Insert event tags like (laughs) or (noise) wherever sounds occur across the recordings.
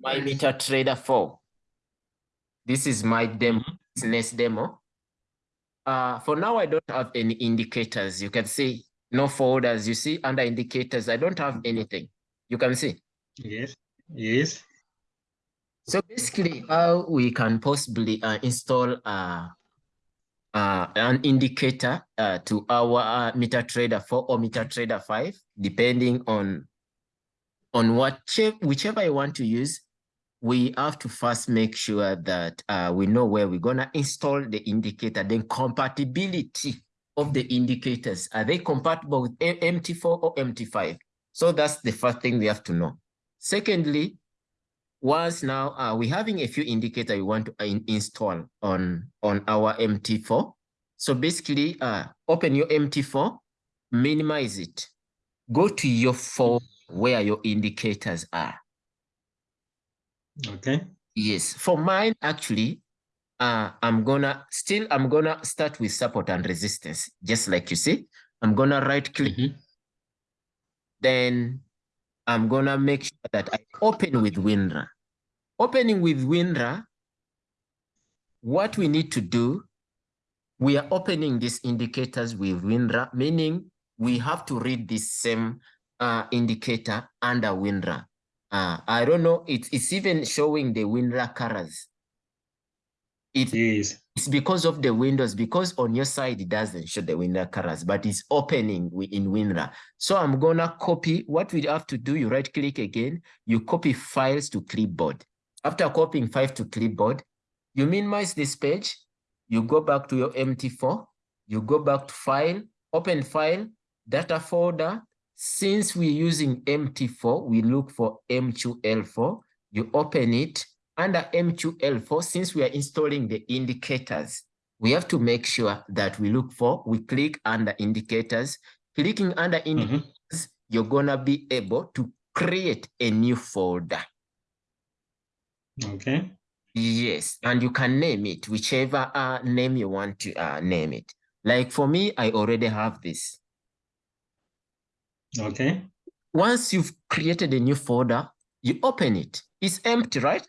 my MetaTrader 4. This is my demo, business demo. Uh, for now, I don't have any indicators. You can see no folders. You see under indicators, I don't have anything. You can see. Yes. Yes. So basically, how we can possibly uh, install uh, uh, an indicator uh, to our uh, MetaTrader 4 or MetaTrader 5, depending on on what whichever I want to use, we have to first make sure that uh, we know where we're gonna install the indicator, then compatibility of the indicators. Are they compatible with MT4 or MT5? So that's the first thing we have to know. Secondly, once now uh, we're having a few indicators we want to uh, in install on, on our MT4. So basically, uh, open your MT4, minimize it, go to your phone where your indicators are. Okay. Yes, for mine, actually, uh, I'm gonna still, I'm gonna start with support and resistance, just like you see. I'm gonna right click, Mhm. then I'm gonna make sure that I open with WinRAR. Opening with WinRAR, what we need to do, we are opening these indicators with WinRAR, meaning we have to read this same uh, indicator under WinRAR. Uh, I don't know, it's, it's even showing the WinRAR colors. It is. It's because of the windows, because on your side it doesn't show the WinRAR colors, but it's opening in WinRAR. So I'm gonna copy, what we have to do, you right click again, you copy files to clipboard. After copying files to clipboard, you minimize this page, you go back to your MT4, you go back to file, open file, data folder. Since we're using MT4, we look for MQL4, you open it, under MQL4, since we are installing the indicators, we have to make sure that we look for, we click under indicators. Clicking under indicators, Mhm. you're gonna be able to create a new folder. Okay. Yes, and you can name it, whichever uh, name you want to uh, name it. Like for me, I already have this. Okay. Once you've created a new folder, you open it. It's empty, right?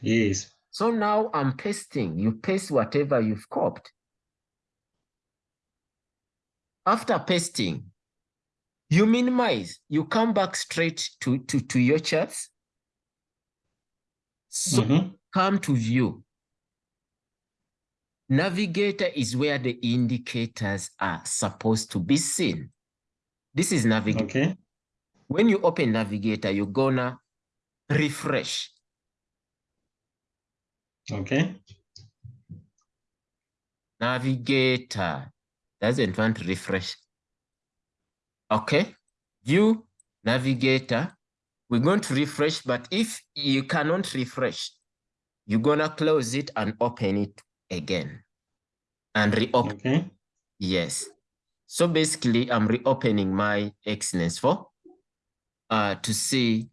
Yes. So now I'm pasting. You paste whatever you've copied. After pasting, you minimize. You come back straight to, to, to your charts. So Mhm. come to view. Navigator is where the indicators are supposed to be seen. This is Navigator. Okay. When you open Navigator, you're gonna refresh. Okay. Navigator doesn't want to refresh. Okay, view Navigator. We're going to refresh, but if you cannot refresh, you're gonna close it and open it again and reopen. Okay. Yes. So basically, I'm reopening my Excellence 4 uh, to see.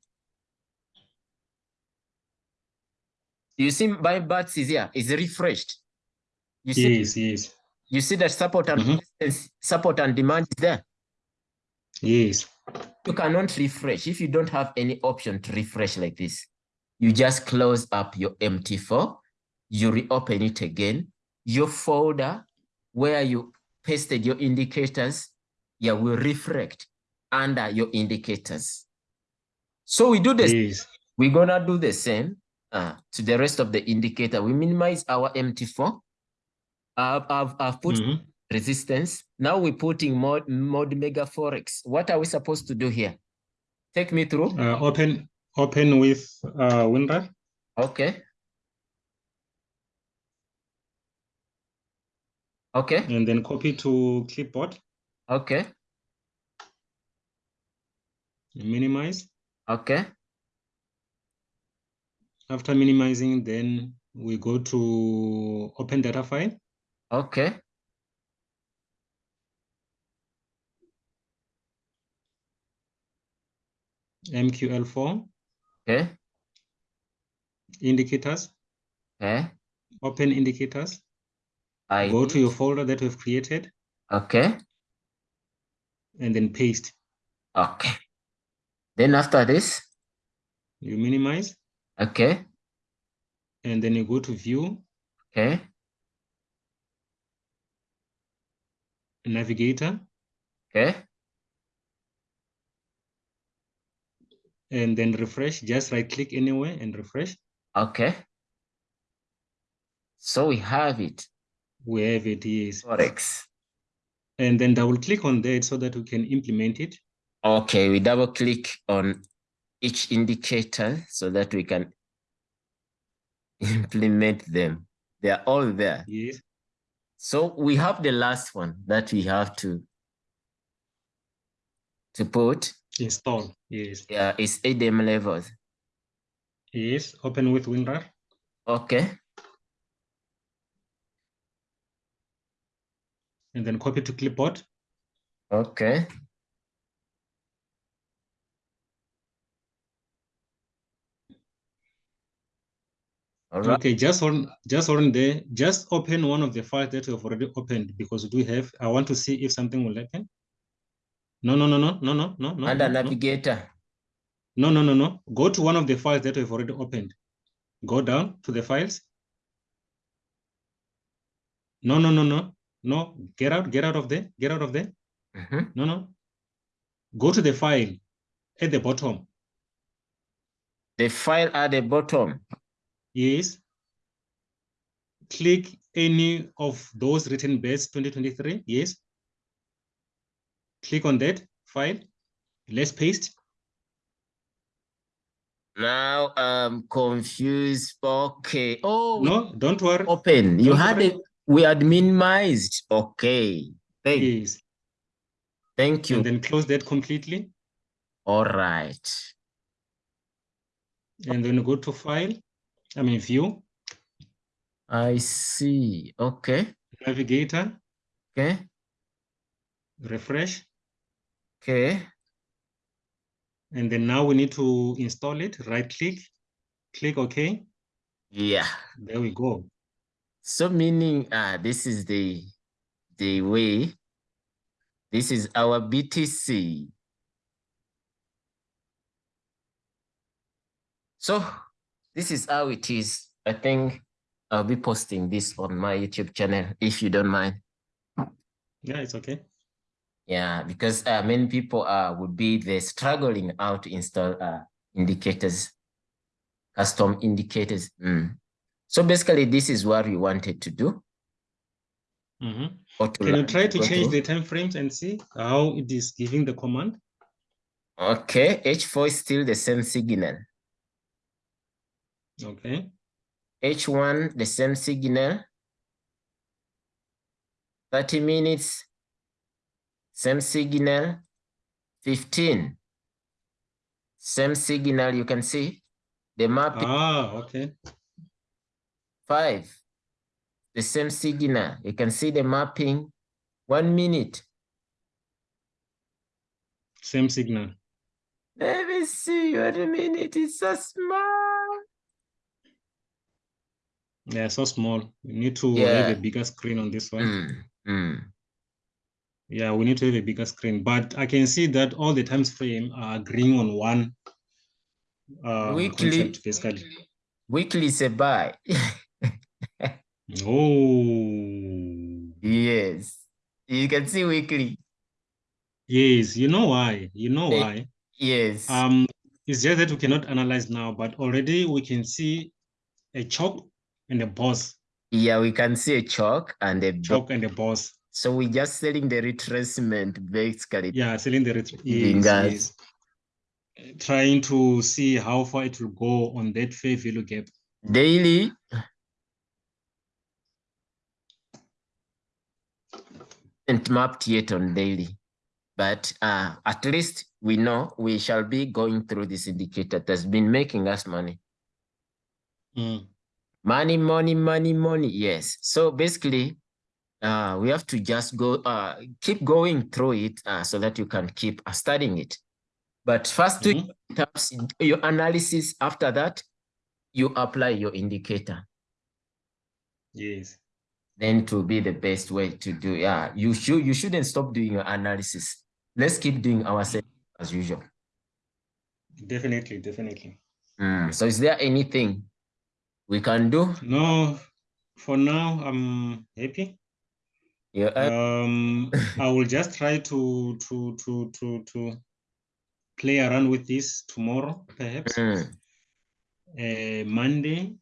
You see my bats is here, is refreshed. You see, Yes. Yes. you see that support and Mhm. support and demand is there. Yes. You cannot refresh if you don't have any option to refresh like this. You just close up your MT4, you reopen it again. Your folder where you pasted your indicators, yeah, will reflect under your indicators. So we do this. Yes. We're gonna do the same uh, to the rest of the indicator. We minimize our MT4. I've, I've, I've put Mhm. resistance. Now we're putting mod, mod mega forex. What are we supposed to do here? Take me through. Uh, open open with uh, WinRAR. Okay. Okay. and then copy to clipboard, Okay. minimize. Okay. After minimizing, then we go to open data file. Okay. MQL4 Okay. indicators, Okay. open indicators, I go to your folder that we've created Okay. and then paste. Okay. Then after this, you minimize, Okay. and then you go to view, Okay. navigator, Okay. and then refresh. Just right click anywhere and refresh. Okay. So we have it. We have it is. Forex. And then double click on that so that we can implement it. Okay, we double click on each indicator so that we can implement them. They are all there. Yes. So we have the last one that we have to to put. Install. Yes. Yeah, it's ADM levels. Yes. Open with WinRAR. Okay. And then copy to clipboard. Okay. All right. Okay, just on just on there, just open one of the files that you have already opened because we have. I want to see if something will happen. No, no, no, no, no, no, no, no. Under no, no. navigator. No, no, no, no. Go to one of the files that we've already opened. Go down to the files. No, no, no, no, no. Get out, get out of there, get out of there. Mhm. No, no. Go to the file at the bottom. The file at the bottom. Yes. Click any of those written base 2023. Yes. Click on that file. Let's paste. Now I'm confused. Okay. Oh, No, don't worry. open. You Don't had worry. it. We had minimized. Okay. Thank, Yes. thank you. And then close that completely. All right. And then go to file. I mean view, I see. Okay. navigator, Okay. refresh. Okay. And then now we need to install it. Right click, click OK. Yeah. There we go. So meaning uh this is the the way. This is our BTC. So this is how it is. I think I'll be posting this on my YouTube channel if you don't mind. Yeah, it's okay. Yeah, because uh, many people uh, would be there struggling how to install uh, indicators, custom indicators. Mm. So basically, this is what we wanted to do. Mhm. to Can you try to change through. the time frames and see how it is giving the command? Okay, H4 is still the same signal. Okay. H1, the same signal. 30 minutes, same signal. 15, same signal. You can see the map. Ah, okay. Five, the same signal. You can see the mapping. One minute. Same signal. Let me see. One minute is so small. Yeah, so small. We need to have a bigger screen on this one. Mm, mm. Yeah, we need to have a bigger screen, but I can see that all the times frame are agreeing on one uh, Weekly. concept, basically. Weekly is a buy. (laughs) Oh, yes. You can see weekly. yes. You know why? You know Eh, why? Yes. Um, it's just that we cannot analyze now, but already we can see a chalk and a boss, yeah, we can see a chalk and a chalk and a boss. So we're just selling the retracement basically. Yeah, selling the ret- Giving yes, yes. Trying to see how far it will go on that fair value gap. Daily. And mapped yet on daily. But uh, at least we know we shall be going through this indicator that's been making us money. Mm, Money, money, money, money. Yes. So basically, uh, we have to just go, uh, keep going through it uh, so that you can keep uh, studying it. But first, Mhm. your taps- your analysis. After that, you apply your indicator. Yes. Then to be the best way to do. Yeah, you should. You shouldn't stop doing your analysis. Let's keep doing ourselves as usual. Definitely, definitely. Mm, So is there anything we can do? No, for now, I'm happy. Yeah, Um, (laughs) I will just try to to to to to play around with this tomorrow, perhaps. mm, Uh, Monday.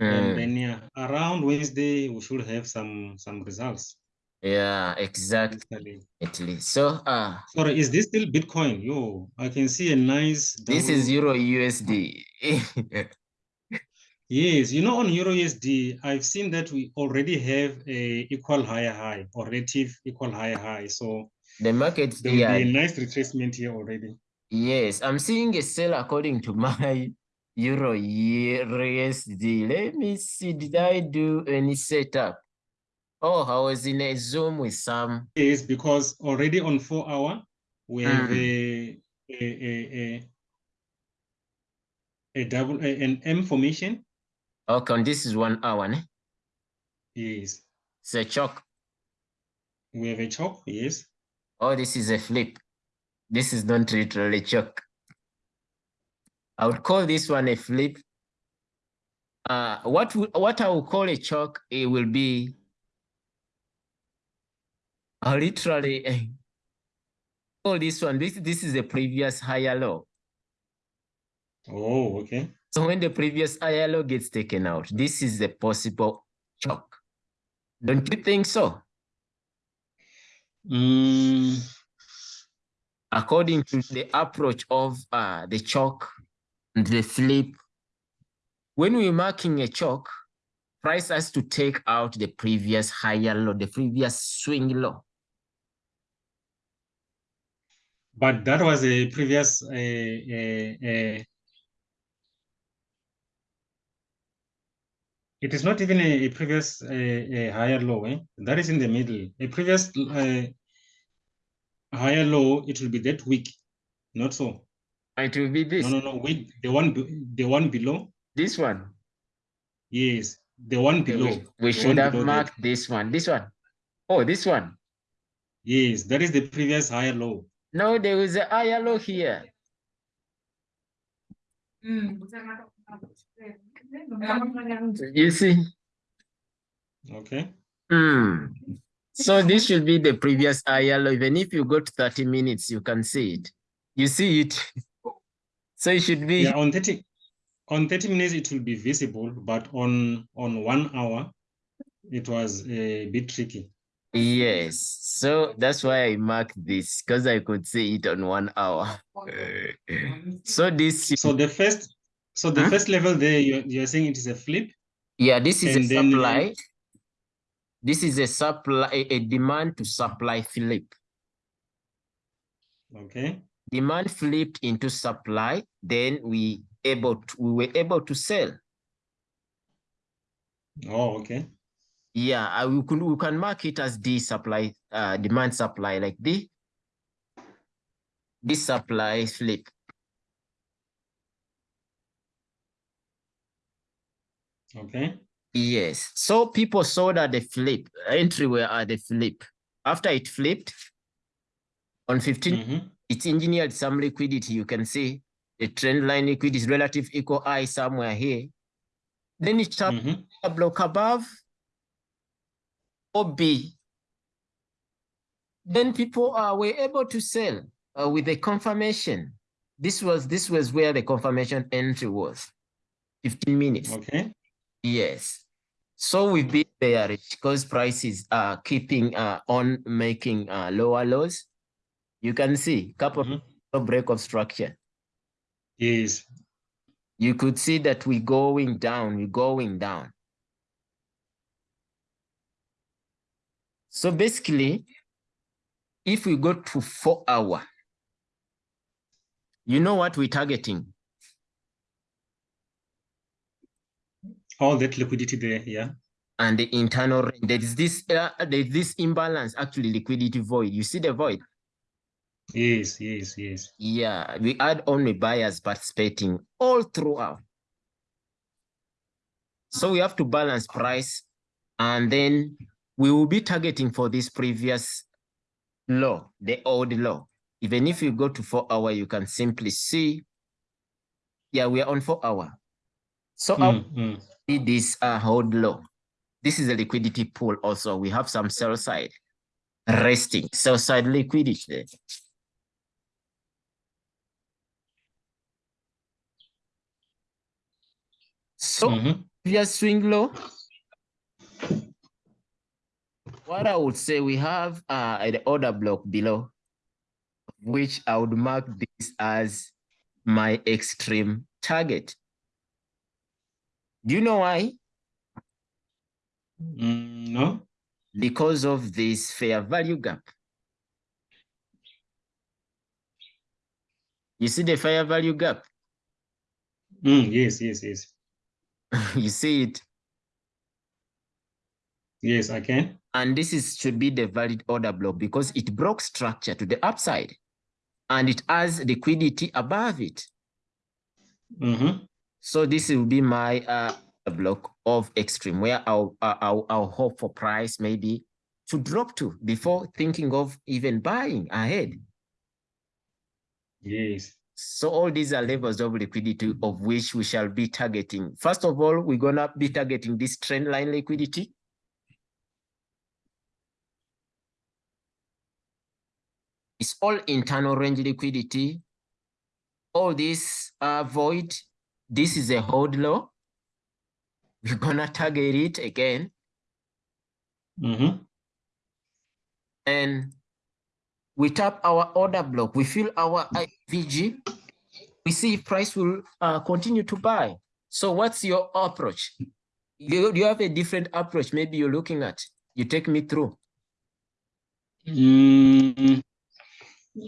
And then yeah, around Wednesday we should have some some results. yeah, exactly. Basically. So uh Sorry, is this still Bitcoin? Yo, I can see a nice. this is Euro USD. (laughs) Yes, you know, on Euro USD, I've seen that we already have a equal higher high or relative equal higher high. So the market, there will be a nice retracement here already. yes, I'm seeing a sell according to (laughs) my Euro USD. Let me see, did I do any setup? Oh, I was in a Zoom with some. Yes, because already on four hour, we have Mm. a, a, a, a, a double, a- an M formation. Okay, this is one hour. Ne? Yes, It's a chalk. we have a chop. Yes. Oh, this is a flip. This is not literally chalk. I would call this one a flip. Uh, what would what I would call a chalk, it will be uh, literally (laughs) call this one. This this is the previous higher low. Oh, okay. So when the previous higher low gets taken out, this is the possible chalk. Don't you think so? Mm, according to the approach of uh, the chalk and the flip, when we're marking a chalk, price has to take out the previous higher low, the previous swing low. but that was a previous, uh, uh, uh, it is not even a, a previous, uh, a higher low, eh? That is in the middle. A previous, uh, higher low, it will be that weak, not so. It will be this, No, no, no, wait, the one, the one below, this one. yes, the one below. we, we should have that. marked this one, this one. Oh, this one. Yes, that is the previous higher low. No, there is a higher low here. You see? Okay, Hmm. So this should be the previous higher low. Even if you go to 30 minutes, you can see it. You see it. (laughs) So it should be yeah, on thirty, on thirty minutes, it will be visible, but on, on one hour, it was a bit tricky. Yes, so that's why I marked this because I could see it on one hour. (laughs) So this, So the first, so the Huh? first level there, you're, you're saying it is a flip? yeah, this is a and then, supply. This is a supply, a, a demand to supply flip. Okay, Demand flipped into supply, then we able to, we were able to sell. oh, okay, Yeah, I, we could we can mark it as the supply, uh, demand supply like the this supply flip. okay, Yes. So people saw that the flip entry were at the flip. After it flipped on 15, mhm, it engineered some liquidity. You can see the trend line liquidity is relative equal high somewhere here. Then it tap mhm, a block above OB. Then people uh, were able to sell uh, with the confirmation. This was this was where the confirmation entry was. 15 minutes. okay, Yes. So we've been bearish because prices are keeping uh, on making uh, lower lows. You can see couple mhm, of break of structure. yes, You could see that we're going down, we're going down. So basically, if we go to four hour, you know what we're targeting? all that liquidity there, yeah, And the internal range, there is this uh, there is this imbalance, actually liquidity void. You see the void? Yes, yes, yes, Yeah, we had only buyers participating all throughout. So we have to balance price and then we will be targeting for this previous low, the old low. Even if you go to four hour, you can simply see Yeah, we are on four hour. So Mm, mm. need this uh, hold low. This is a liquidity pool also. We have some sell side resting, sell side liquidity So Mhm. just swing low. What I would say, we have uh, an order block below, which I would mark this as my extreme target. Do you know why? Mm, no. Because of this fair value gap. You see the fair value gap? Mm, yes, yes, yes. (laughs) you see it? Yes, I can. And this is should be the valid order block because it broke structure to the upside and it has liquidity above it. Mhm. So this will be my uh, block of extreme where I'll, uh, I'll, I'll hope for price maybe to drop to before thinking of even buying ahead. Yes. So all these are levels of liquidity of which we shall be targeting. First of all, we're gonna be targeting this trend line liquidity. It's all internal range liquidity. All this uh, void, this is a hold low. We're gonna target it again. Mhm. and we tap our order block, we fill our IVG, we see if price will uh, continue to buy. So what's your approach? You, you have a different approach, maybe you're looking at, you take me through. Mm,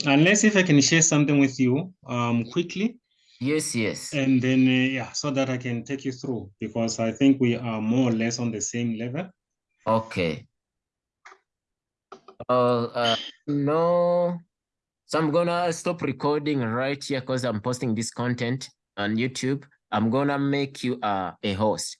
unless if I can share something with you um quickly Yes, yes. and then uh, yeah so that I can take you through because I think we are more or less on the same level. Okay. Uh, uh, no. So I'm gonna stop recording right here because I'm posting this content on YouTube. I'm gonna make you uh, a host.